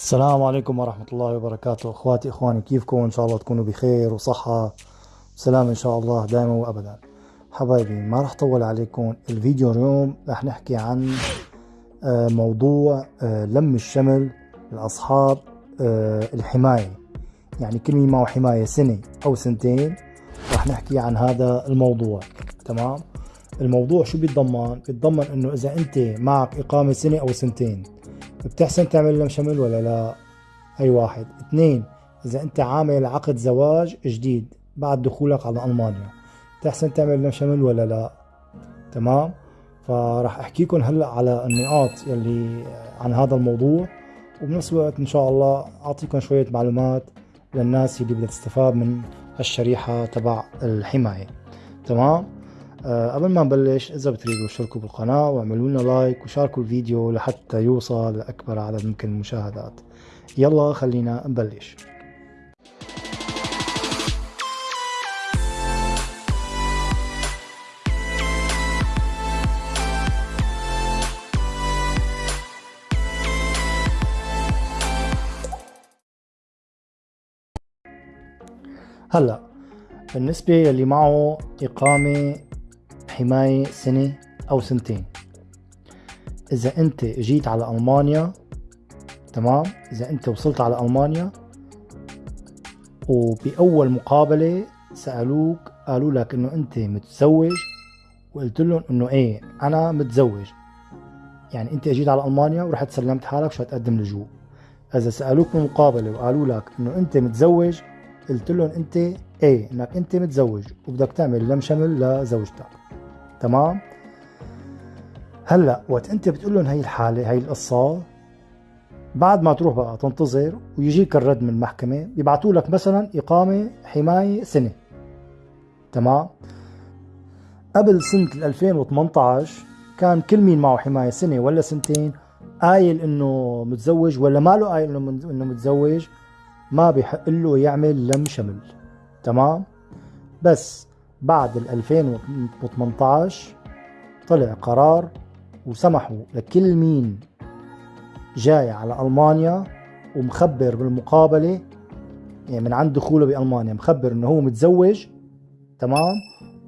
السلام عليكم ورحمة الله وبركاته. أخواتي إخواني كيفكم؟ إن شاء الله تكونوا بخير وصحة. وسلام إن شاء الله دائما وابدا. حبايبي ما راح أطول عليكم الفيديو اليوم. راح نحكي عن آه، موضوع آه، لم الشمل لأصحاب آه، الحماية. يعني كل مين معه حماية سنة أو سنتين. راح نحكي عن هذا الموضوع. تمام؟ الموضوع شو بيتضمن؟ بيتضمن إنه إذا أنت معك إقامة سنة أو سنتين. بتحسن تعمل لهم شمل ولا لا؟ هي واحد. اثنين إذا أنت عامل عقد زواج جديد بعد دخولك على ألمانيا بتحسن تعمل لهم شمل ولا لا؟ تمام؟ فراح احكيكم هلأ على النقاط يلي عن هذا الموضوع وبنفس الوقت إن شاء الله اعطيكم شوية معلومات للناس اللي بدها تستفاد من هالشريحة تبع الحماية. تمام؟ قبل ما نبلش إذا بتريدوا اشتركوا بالقناة واعملوا لنا لايك وشاركوا الفيديو لحتى يوصل لأكبر عدد ممكن من المشاهدات. يلا خلينا نبلش. هلا بالنسبة يلي معه إقامة حماية سنة أو سنتين. إذا أنت جيت على ألمانيا تمام؟ إذا أنت وصلت على ألمانيا وبأول مقابلة سألوك قالوا لك إنه أنت متزوج وقلت لهم إنه إيه أنا متزوج. يعني أنت أجيت على ألمانيا ورحت سلمت حالك شو تقدم لجوء. إذا سألوك بالمقابلة وقالوا لك إنه أنت متزوج قلت لهم أنت إيه إنك أنت متزوج وبدك تعمل لم شمل لزوجتك تمام؟ هلأ وقت أنت بتقول لهم هي الحالة هي القصة بعد ما تروح بقى تنتظر ويجيك الرد من المحكمة بيبعثوا لك مثلا إقامة حماية سنة. تمام؟ قبل سنة 2018 كان كل مين معه حماية سنة ولا سنتين قايل إنه متزوج ولا ما له قايل إنه إنه متزوج ما بيحق له يعمل لم شمل. تمام؟ بس بعد 2018 طلع قرار وسمحوا لكل مين جاي على ألمانيا ومخبر بالمقابلة يعني من عند دخوله بألمانيا مخبر إنه هو متزوج تمام؟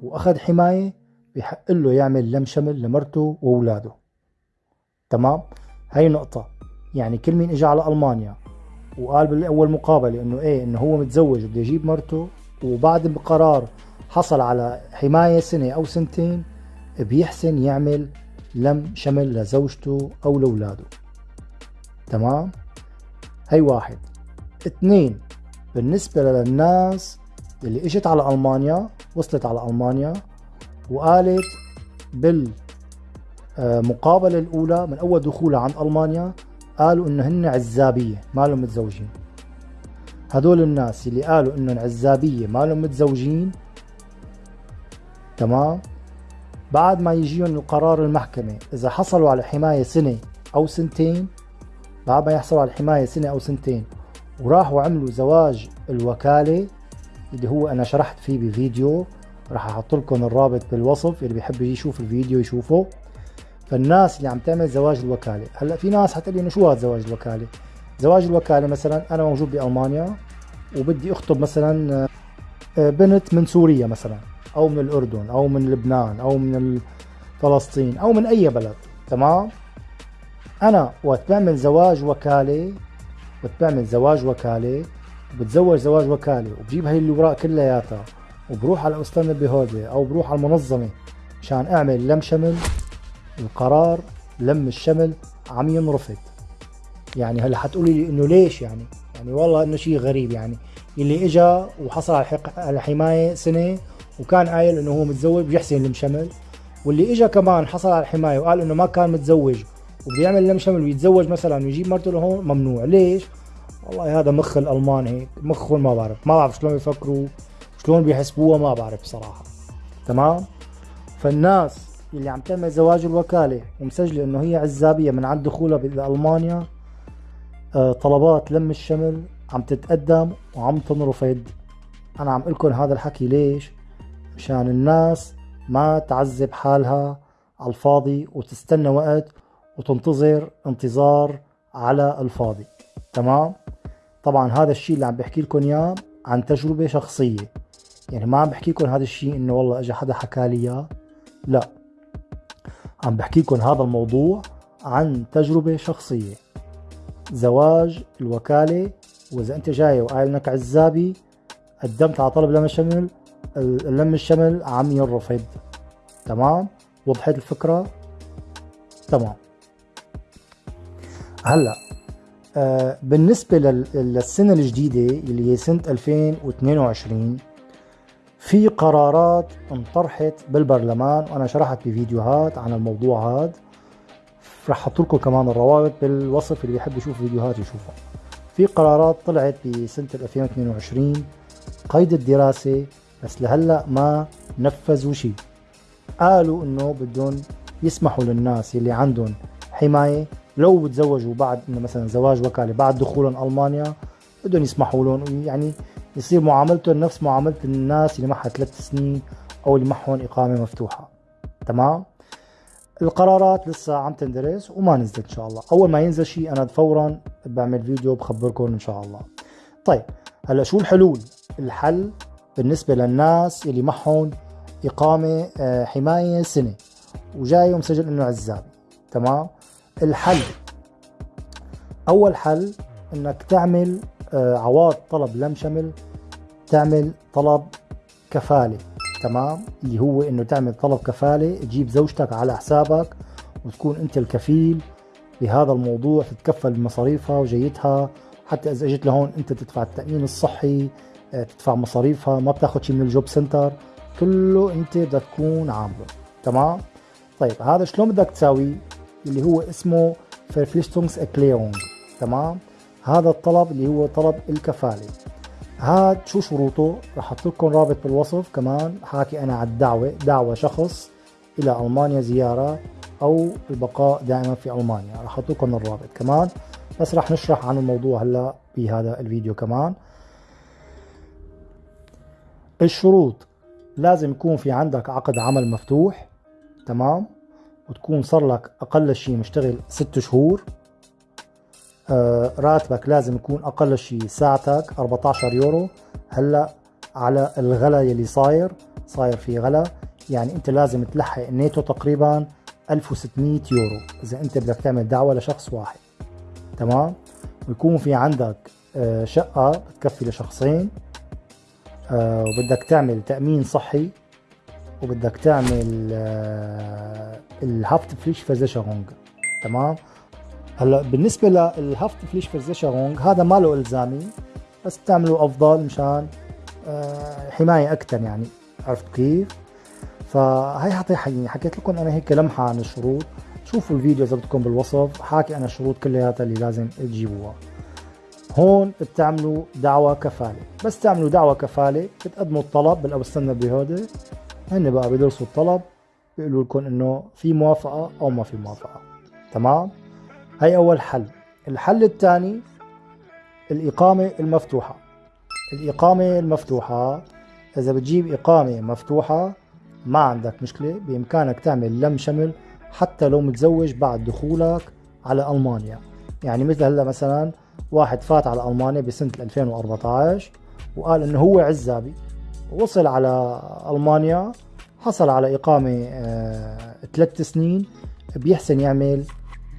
وأخذ حماية بحق له يعمل لم شمل لمرته وأولاده. تمام؟ هاي نقطة. يعني كل مين اجى على ألمانيا وقال بالأول مقابلة إنه إيه إنه هو متزوج وبده يجيب مرته وبعد القرار حصل على حماية سنة أو سنتين بيحسن يعمل لم شمل لزوجته أو لأولاده. تمام؟ هي واحد. اثنين بالنسبة للناس اللي إجت على ألمانيا وصلت على ألمانيا وقالت بالمقابلة الأولى من أول دخولها عند ألمانيا قالوا إنه هن عزابية ما لهم متزوجين. هدول الناس اللي قالوا إنه عزابية ما لهم متزوجين تمام؟ بعد ما يجيهم القرار المحكمة إذا حصلوا على حماية سنة أو سنتين بعد ما يحصلوا على الحماية سنة أو سنتين وراحوا عملوا زواج الوكالة اللي هو أنا شرحت فيه بفيديو راح أحط لكم الرابط بالوصف اللي بيحب يشوف الفيديو يشوفه. فالناس اللي عم تعمل زواج الوكالة هلأ في ناس حتقول لي إنه شو هذا زواج الوكالة؟ زواج الوكالة مثلا أنا موجود بألمانيا وبدي أخطب مثلا آه، بنت من سوريا مثلا. أو من الأردن أو من لبنان أو من فلسطين أو من أي بلد تمام؟ أنا وقت بعمل زواج وكالة وقت بعمل زواج وكالة بتزوج زواج وكالة وبجيب هاي الأوراق كلياتها وبروح على أستاذ بهودة أو بروح على المنظمة مشان أعمل لم شمل القرار لم الشمل عم ينرفض. يعني هلأ حتقولي لي إنه ليش يعني؟ يعني والله إنه شيء غريب يعني. اللي اجى وحصل على الحمايه سنة وكان قايل إنه هو متزوج بيحسن المشمل واللي اجى كمان حصل على الحماية وقال إنه ما كان متزوج وبده يعمل المشمل ويتزوج مثلا ويجيب مرته لهون ممنوع. ليش؟ والله هذا مخ الألمان هيك مخهم ما بعرف ما بعرف شلون بيفكروا شلون بيحسبوها ما بعرف بصراحة. تمام؟ فالناس اللي عم تعمل زواج الوكالة ومسجلة إنه هي عزابية من عند دخولها بالمانيا آه، طلبات لم الشمل عم تتقدم وعم تنرفض. أنا عم لكم هذا الحكي ليش؟ مشان الناس ما تعذب حالها على الفاضي وتستنى وقت وتنتظر انتظار على الفاضي. تمام؟ طبعا هذا الشيء اللي عم بحكي لكم إياه عن تجربة شخصية. يعني ما عم بحكي لكم هذا الشيء إنه والله اجى حدا حكى لي إياه. لا. عم بحكي لكم هذا الموضوع عن تجربة شخصية. زواج الوكالة وإذا أنت جاي وقايل إنك عزابي قدمت على طلب لم الشمل اللم الشمل عم ينرفض. تمام؟ وضحت الفكرة تمام. هلا آه بالنسبة للسنة الجديدة اللي هي سنة 2022 في قرارات انطرحت بالبرلمان وأنا شرحت بفيديوهات عن الموضوع هذا رح أحط لكم كمان الروابط بالوصف اللي بيحب يشوف فيديوهات يشوفها. في قرارات طلعت بسنة 2022 قيد الدراسة بس لهلا ما نفذوا شيء قالوا إنه بدهم يسمحوا للناس اللي عندهم حماية لو بتزوجوا بعد إنه مثلا زواج وكالة بعد دخولهم ألمانيا بدهم يسمحوا لهم. يعني يصير معاملتهم نفس معاملة الناس اللي معها ثلاث سنين أو اللي معهم إقامة مفتوحة. تمام؟ القرارات لسه عم تندرس وما نزلت إن شاء الله. أول ما ينزل شيء أنا فورا بعمل فيديو بخبركم إن شاء الله. طيب هلأ شو الحلول؟ الحل بالنسبة للناس اللي معهم إقامة آه، حماية سنة وجاي ومسجل إنه عزابي تمام؟ الحل. أول حل إنك تعمل آه، عواض طلب لم شمل تعمل طلب كفالة. تمام؟ اللي هو إنه تعمل طلب كفالة تجيب زوجتك على حسابك وتكون أنت الكفيل بهذا الموضوع تتكفل بمصاريفها وجيتها حتى إذا إجت لهون أنت تدفع التأمين الصحي تدفع مصاريفها ما بتاخذ شيء من ال Jobcenter كله أنت بدك تكون عامله. تمام؟ طيب هذا شلون بدك تساويه اللي هو اسمه Verpflichtungserklärung تمام؟ هذا الطلب اللي هو طلب الكفالة. هاد شو شروطه؟ رح أحط لكم رابط بالوصف كمان حاكي أنا على الدعوة دعوة شخص إلى ألمانيا زيارة أو البقاء دائما في ألمانيا. رح أحط لكم الرابط كمان بس رح نشرح عن الموضوع هلأ بهذا الفيديو كمان. الشروط. لازم يكون في عندك عقد عمل مفتوح تمام؟ وتكون صار لك أقل شيء مشتغل ست شهور. آه راتبك لازم يكون أقل شيء ساعتك 14 يورو. هلأ على الغلا يلي صاير صاير في غلا. يعني أنت لازم تلحق netto تقريبا 1600 يورو إذا أنت بدك تعمل دعوة لشخص واحد تمام؟ ويكون في عندك آه شقة بتكفي لشخصين. آه وبدك تعمل تأمين صحي وبدك تعمل آه ال Haftpflichtversicherung تمام؟ هلأ بالنسبة لل Haftpflichtversicherung هذا ما له إلزامي بس تعمله أفضل مشان آه حماية أكثر يعني عرفت كيف؟ فهي حتى حكيت لكم أنا هيك لمحة عن الشروط شوفوا الفيديو إذا بدكم بالوصف حاكي أنا الشروط كلياتها اللي لازم تجيبوها. هون بتعملوا دعوة كفالة. بس تعملوا دعوة كفالة بتقدموا الطلب. بالاوستنا بهودي هن بقى بيدرسوا الطلب بيقولوا لكم إنه في موافقة أو ما في موافقة. تمام؟ هي أول حل. الحل الثاني الإقامة المفتوحة. الإقامة المفتوحة إذا بتجيب إقامة مفتوحة ما عندك مشكلة. بإمكانك تعمل لم شمل حتى لو متزوج بعد دخولك على ألمانيا. يعني مثل هلأ مثلا واحد فات على ألمانيا بسنة 2014 وقال إنه هو عزابي. وصل على ألمانيا حصل على إقامة آه ثلاث سنين بيحسن يعمل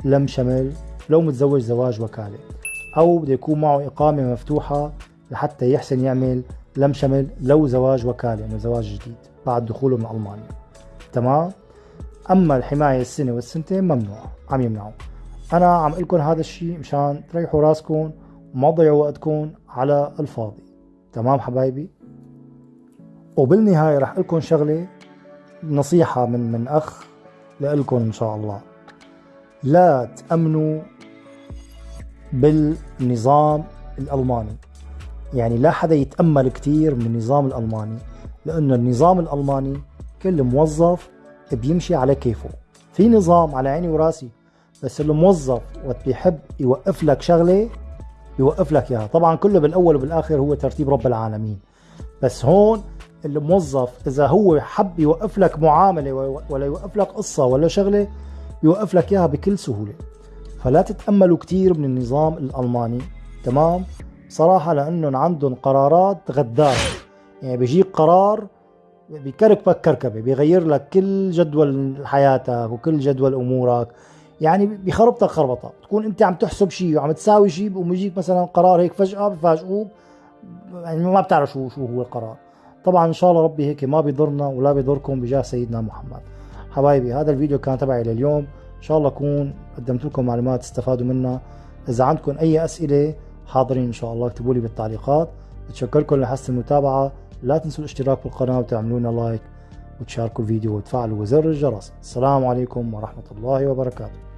لم شمل لو متزوج زواج وكالة. أو بده يكون معه إقامة مفتوحة لحتى يحسن يعمل لم شمل لو زواج وكالة إنه زواج جديد بعد دخوله من ألمانيا. تمام؟ أما الحماية السنة والسنتين ممنوع عم يمنعوا. أنا عم لكم هذا الشيء مشان تريحوا راسكم وما تضيعوا وقتكم على الفاضي. تمام حبايبي؟ وبالنهاية رح لكم شغلة نصيحة من من أخ لكم إن شاء الله. لا تأمنوا بالنظام الألماني. يعني لا حدا يتأمل كثير من النظام الألماني لأنه النظام الألماني كل موظف بيمشي على كيفه. في نظام على عيني وراسي. بس الموظف وقت بيحب يوقف لك شغلة يوقف لك إياها. طبعا كله بالأول وبالآخر هو ترتيب رب العالمين. بس هون الموظف إذا هو حب يوقف لك معاملة ولا يوقف لك قصة ولا شغلة يوقف لك إياها بكل سهولة. فلا تتأملوا كثير من النظام الألماني. تمام؟ صراحة لأنهم عندهم قرارات غدارة يعني بيجيك قرار بكركبك كركبة بيغير لك كل جدول حياتك وكل جدول أمورك. يعني بخربطك خربطة تكون أنت عم تحسب شيء وعم تساوي شيء بقوم يجيك مثلا قرار هيك فجأة بفاجئوك يعني ما بتعرف شو شو هو القرار. طبعا إن شاء الله ربي هيك ما بيضرنا ولا بيضركم بجاه سيدنا محمد. حبايبي هذا الفيديو كان تبعي لليوم. إن شاء الله أكون قدمت لكم معلومات تستفادوا منها. إذا عندكم أي أسئلة حاضرين إن شاء الله اكتبوا لي بالتعليقات. بتشكركم لحسن المتابعة. لا تنسوا الاشتراك بالقناة وتعملوا لنا لايك وتشاركوا الفيديو وتفعلوا زر الجرس. السلام عليكم ورحمة الله وبركاته.